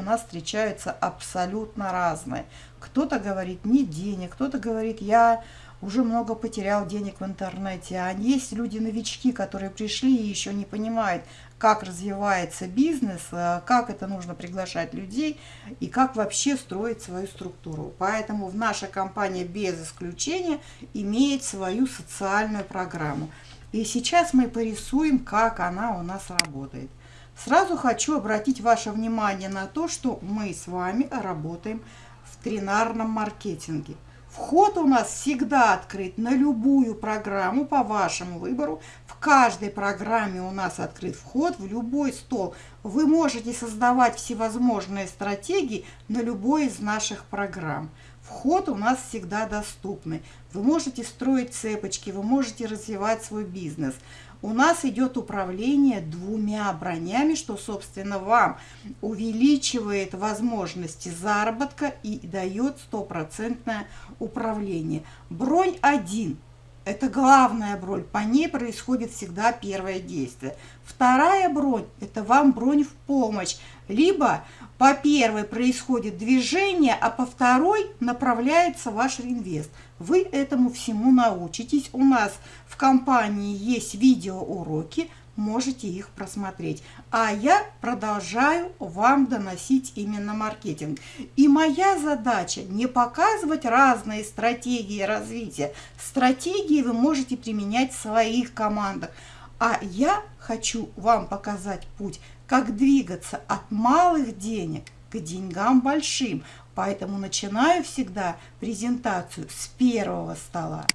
нас встречаются абсолютно разные. Кто-то говорит, нет денег, кто-то говорит, я уже много потерял денег в интернете. А есть люди-новички, которые пришли и еще не понимают, как развивается бизнес, э, как это нужно приглашать людей и как вообще строить свою структуру. Поэтому в наша компания без исключения имеет свою социальную программу. И сейчас мы порисуем, как она у нас работает. Сразу хочу обратить ваше внимание на то, что мы с вами работаем в тринарном маркетинге – Вход у нас всегда открыт на любую программу по вашему выбору. В каждой программе у нас открыт вход в любой стол. Вы можете создавать всевозможные стратегии на любой из наших программ. Вход у нас всегда доступный. Вы можете строить цепочки, вы можете развивать свой бизнес у нас идет управление двумя бронями, что, собственно, вам увеличивает возможности заработка и дает стопроцентное управление. Бронь 1 – это главная бронь, по ней происходит всегда первое действие. Вторая бронь – это вам бронь в помощь, либо по первой происходит движение, а по второй направляется ваш реинвест. Вы этому всему научитесь. У нас в компании есть видеоуроки, можете их просмотреть. А я продолжаю вам доносить именно маркетинг. И моя задача не показывать разные стратегии развития. Стратегии вы можете применять в своих командах. А я хочу вам показать путь, как двигаться от малых денег к деньгам большим. Поэтому начинаю всегда презентацию с первого стола.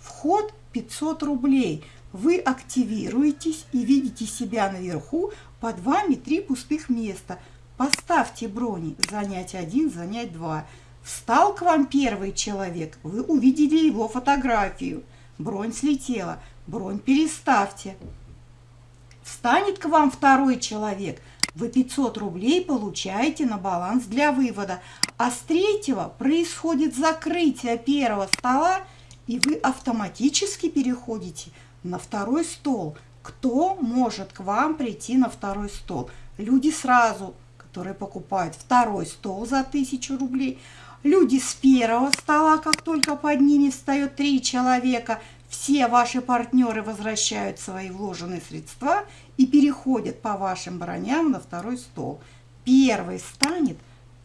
Вход 500 рублей. Вы активируетесь и видите себя наверху, под вами три пустых места. Поставьте брони, занять один, занять два. Встал к вам первый человек, вы увидели его фотографию. Бронь слетела, бронь переставьте. Встанет к вам второй человек – вы 500 рублей получаете на баланс для вывода, а с третьего происходит закрытие первого стола, и вы автоматически переходите на второй стол. Кто может к вам прийти на второй стол? Люди сразу, которые покупают второй стол за 1000 рублей, люди с первого стола, как только под ними встает три человека – все ваши партнеры возвращают свои вложенные средства и переходят по вашим броням на второй стол. Первый станет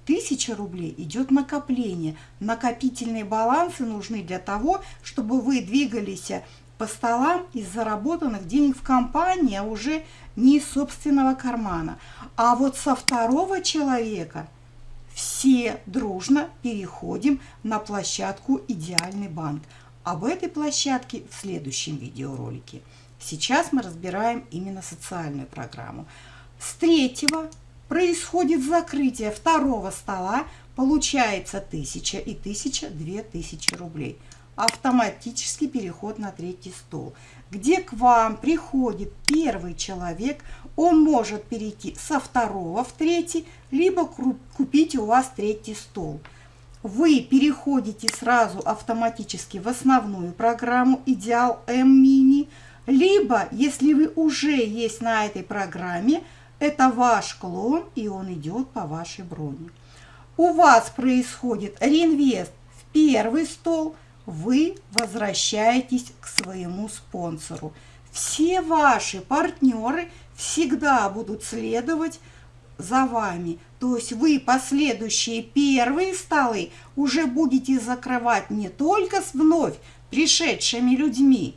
1000 рублей, идет накопление. Накопительные балансы нужны для того, чтобы вы двигались по столам из заработанных денег в компании, а уже не из собственного кармана. А вот со второго человека все дружно переходим на площадку «Идеальный банк». Об этой площадке в следующем видеоролике. Сейчас мы разбираем именно социальную программу. С третьего происходит закрытие второго стола, получается 1000 и 1000, 2000 рублей. Автоматический переход на третий стол, где к вам приходит первый человек, он может перейти со второго в третий, либо купить у вас третий стол – вы переходите сразу автоматически в основную программу «Идеал М-Мини», либо, если вы уже есть на этой программе, это ваш клон, и он идет по вашей броне. У вас происходит реинвест в первый стол, вы возвращаетесь к своему спонсору. Все ваши партнеры всегда будут следовать за вами. То есть вы последующие первые столы уже будете закрывать не только с вновь пришедшими людьми,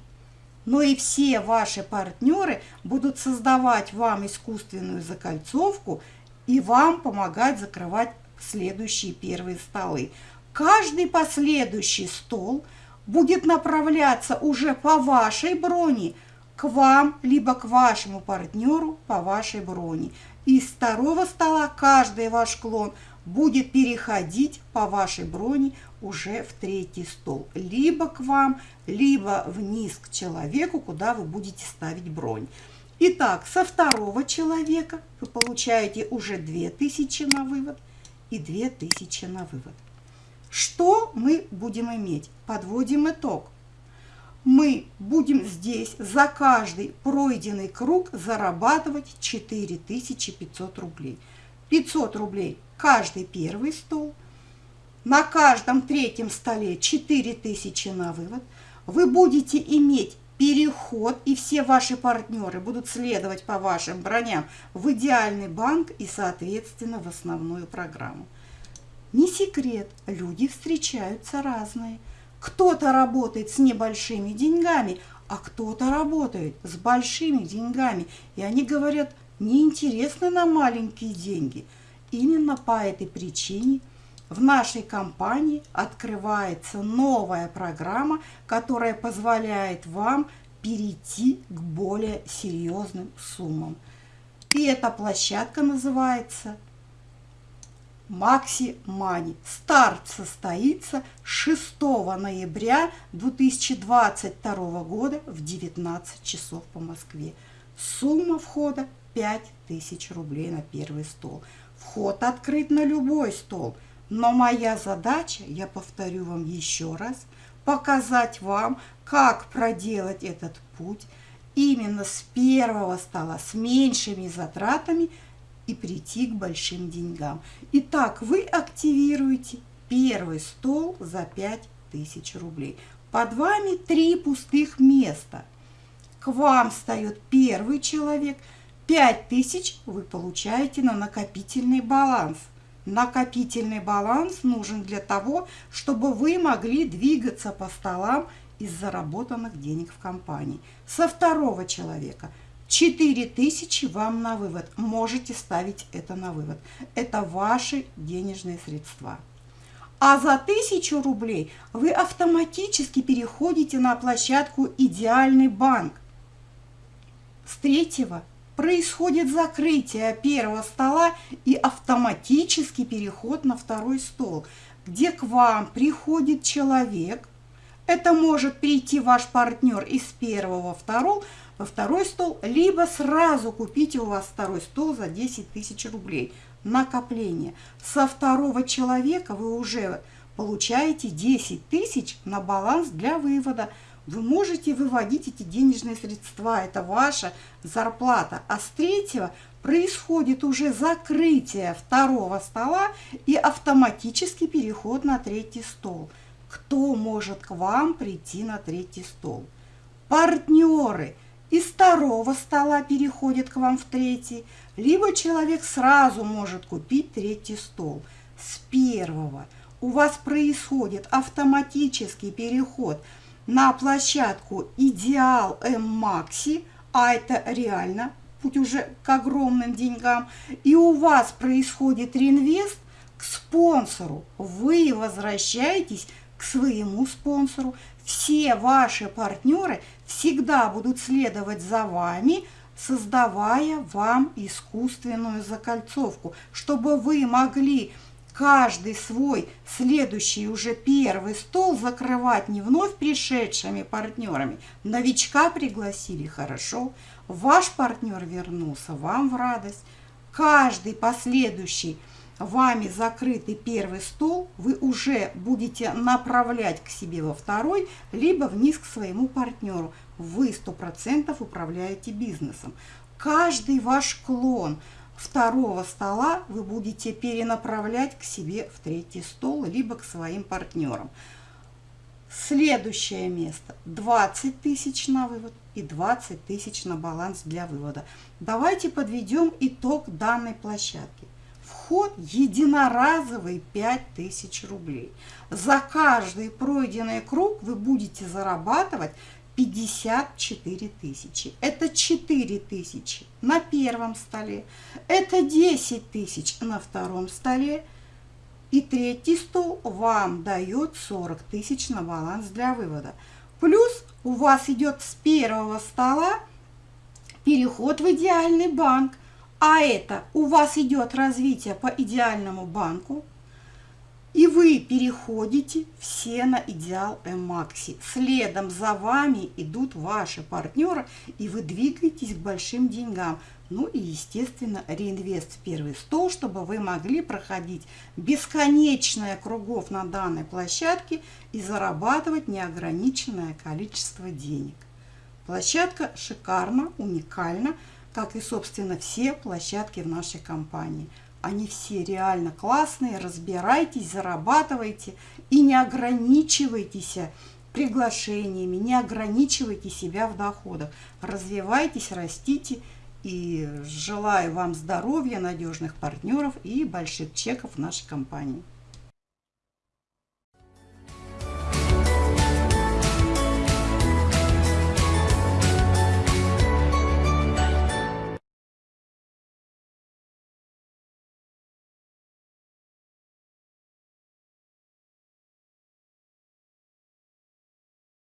но и все ваши партнеры будут создавать вам искусственную закольцовку и вам помогать закрывать следующие первые столы. Каждый последующий стол будет направляться уже по вашей броне к вам, либо к вашему партнеру по вашей броне. Из второго стола каждый ваш клон будет переходить по вашей броне уже в третий стол. Либо к вам, либо вниз к человеку, куда вы будете ставить бронь. Итак, со второго человека вы получаете уже 2000 на вывод и 2000 на вывод. Что мы будем иметь? Подводим итог мы будем здесь за каждый пройденный круг зарабатывать 4500 рублей. 500 рублей каждый первый стол, на каждом третьем столе 4000 на вывод. Вы будете иметь переход, и все ваши партнеры будут следовать по вашим броням в идеальный банк и, соответственно, в основную программу. Не секрет, люди встречаются разные. Кто-то работает с небольшими деньгами, а кто-то работает с большими деньгами. И они говорят, неинтересно на маленькие деньги. Именно по этой причине в нашей компании открывается новая программа, которая позволяет вам перейти к более серьезным суммам. И эта площадка называется Макси Мани. Старт состоится 6 ноября 2022 года в 19 часов по Москве. Сумма входа 5000 рублей на первый стол. Вход открыт на любой стол. Но моя задача, я повторю вам еще раз, показать вам, как проделать этот путь именно с первого стола, с меньшими затратами – и прийти к большим деньгам. Итак, вы активируете первый стол за 5000 рублей. Под вами три пустых места. К вам встает первый человек. 5000 вы получаете на накопительный баланс. Накопительный баланс нужен для того, чтобы вы могли двигаться по столам из заработанных денег в компании. Со второго человека – 4000 вам на вывод. Можете ставить это на вывод. Это ваши денежные средства. А за 1000 рублей вы автоматически переходите на площадку «Идеальный банк». С третьего происходит закрытие первого стола и автоматический переход на второй стол, где к вам приходит человек. Это может прийти ваш партнер из первого во второго, во второй стол, либо сразу купите у вас второй стол за 10 тысяч рублей. Накопление. Со второго человека вы уже получаете 10 тысяч на баланс для вывода. Вы можете выводить эти денежные средства, это ваша зарплата. А с третьего происходит уже закрытие второго стола и автоматический переход на третий стол. Кто может к вам прийти на третий стол? Партнеры – из второго стола переходит к вам в третий, либо человек сразу может купить третий стол. С первого у вас происходит автоматический переход на площадку Идеал М Макси, а это реально путь уже к огромным деньгам, и у вас происходит реинвест к спонсору. Вы возвращаетесь к своему спонсору. Все ваши партнеры всегда будут следовать за вами, создавая вам искусственную закольцовку, чтобы вы могли каждый свой следующий уже первый стол закрывать не вновь пришедшими партнерами. Новичка пригласили хорошо, ваш партнер вернулся вам в радость. Каждый последующий вами закрытый первый стол вы уже будете направлять к себе во второй, либо вниз к своему партнеру. Вы 100% управляете бизнесом. Каждый ваш клон второго стола вы будете перенаправлять к себе в третий стол, либо к своим партнерам. Следующее место 20 тысяч на вывод и 20 тысяч на баланс для вывода. Давайте подведем итог данной площадки. Вход единоразовый 5000 рублей. За каждый пройденный круг вы будете зарабатывать 54 тысячи. Это 4 тысячи на первом столе. Это 10 тысяч на втором столе. И третий стол вам дает 40 тысяч на баланс для вывода. Плюс у вас идет с первого стола переход в идеальный банк. А это у вас идет развитие по идеальному банку, и вы переходите все на идеал Макси. Следом за вами идут ваши партнеры, и вы двигаетесь к большим деньгам. Ну и, естественно, реинвест в первый стол, чтобы вы могли проходить бесконечное кругов на данной площадке и зарабатывать неограниченное количество денег. Площадка шикарна, уникальна как и, собственно, все площадки в нашей компании. Они все реально классные. Разбирайтесь, зарабатывайте и не ограничивайтесь приглашениями, не ограничивайте себя в доходах. Развивайтесь, растите и желаю вам здоровья, надежных партнеров и больших чеков в нашей компании.